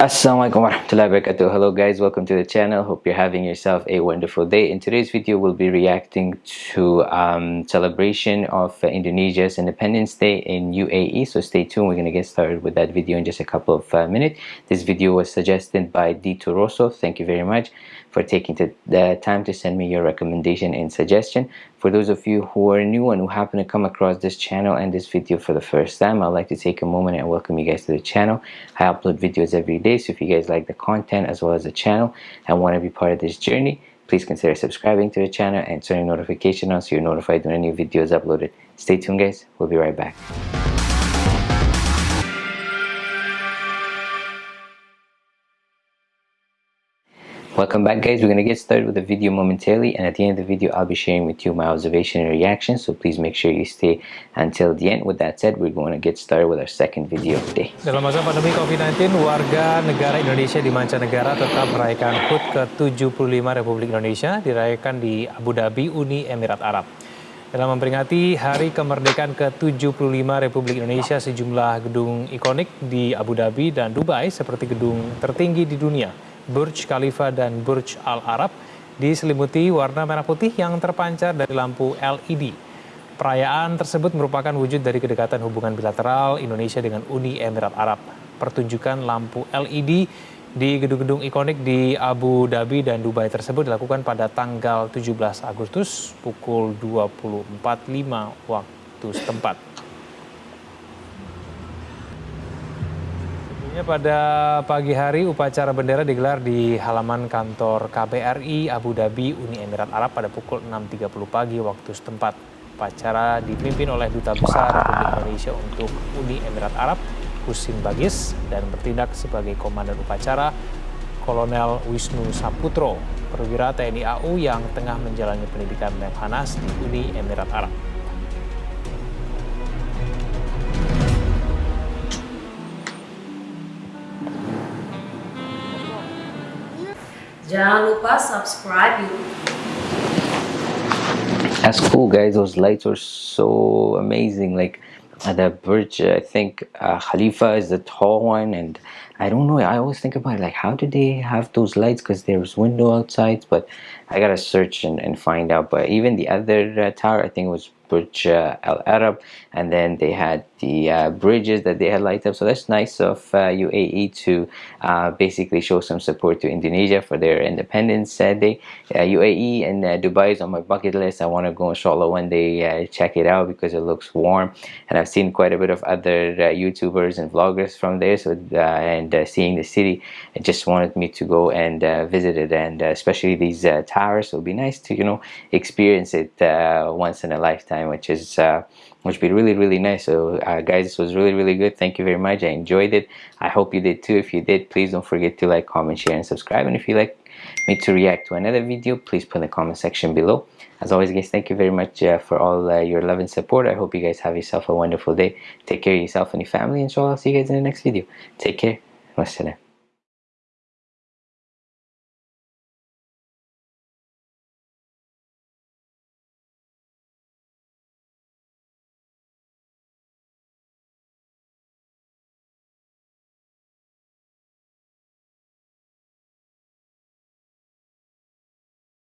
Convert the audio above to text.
Assalamualaikum warahmatullahi wabarakatuh. Hello guys, welcome to the channel. Hope you're having yourself a wonderful day. In today's video, we'll be reacting to um, celebration of uh, Indonesia's Independence Day in UAE. So stay tuned. We're going to get started with that video in just a couple of uh, minutes. This video was suggested by Dito Rosso. Thank you very much for taking the time to send me your recommendation and suggestion. For those of you who are new and who happen to come across this channel and this video for the first time, I'd like to take a moment and welcome you guys to the channel. I upload videos every day, so if you guys like the content as well as the channel and want to be part of this journey, please consider subscribing to the channel and turning notification on so you're notified when a new video is uploaded. Stay tuned guys, we'll be right back. Welcome back guys, we're going to get started with the video momentarily and at the end of the video I'll be sharing with you my observation and reaction so please make sure you stay until the end. With that said, we're going to get started with our second video of the day. Dalam masa pandemi COVID-19, warga negara Indonesia di mancanegara tetap merayakan HUT ke-75 Republik Indonesia dirayakan di Abu Dhabi, Uni Emirat Arab. Dalam memperingati Hari Kemerdekaan ke-75 Republik Indonesia, sejumlah gedung ikonik di Abu Dhabi dan Dubai seperti gedung tertinggi di dunia Burj Khalifa dan Burj Al Arab diselimuti warna merah putih yang terpancar dari lampu LED. Perayaan tersebut merupakan wujud dari kedekatan hubungan bilateral Indonesia dengan Uni Emirat Arab. Pertunjukan lampu LED di gedung-gedung ikonik di Abu Dhabi dan Dubai tersebut dilakukan pada tanggal 17 Agustus pukul 20.45 waktu setempat. Pada pagi hari, upacara bendera digelar di halaman kantor KBRI Abu Dhabi, Uni Emirat Arab pada pukul 6.30 pagi waktu setempat. Upacara dipimpin oleh Duta Besar Republik Indonesia untuk Uni Emirat Arab, Husin Bagis, dan bertindak sebagai Komandan Upacara, Kolonel Wisnu Saputro, perwira TNI AU yang tengah menjalani pendidikan Lemhanas di Uni Emirat Arab. Jangan lupa subscribe. That's cool, guys. Those lights are so amazing. Like uh, the bridge, I think uh, Khalifa is the tall one, and I don't know. I always think about it, like how do they have those lights? Because there's window outside, but I gotta search and, and find out. But even the other uh, tower, I think it was Burj uh, Al Arab, and then they had the uh, bridges that they had light up so that's nice of uh, UAE to uh, basically show some support to Indonesia for their independence day UAE and uh, Dubai is on my bucket list I want to go inshallah one day uh, check it out because it looks warm and I've seen quite a bit of other YouTubers and vloggers from there so and seeing the city it just wanted me to go and visit it. And especially these towers so it would be nice to you know experience it once in a lifetime which is which would be really really nice. So uh, guys this was really really good. Thank you very much. I enjoyed it. I hope you did too. If you did please don't forget to like comment share and subscribe. And if you like me to react to another video please put in the comment section below. As always guys thank you very much uh, for all uh, your love and support. I hope you guys have yourself a wonderful day. Take care of yourself and your family. And so I'll see you guys in the next video. Take care ましたね。